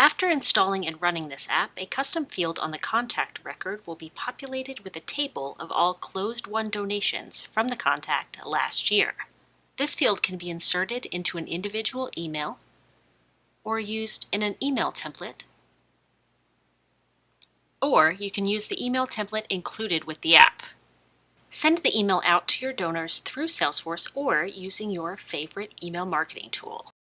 After installing and running this app, a custom field on the contact record will be populated with a table of all closed won donations from the contact last year. This field can be inserted into an individual email or used in an email template, or you can use the email template included with the app. Send the email out to your donors through Salesforce or using your favorite email marketing tool.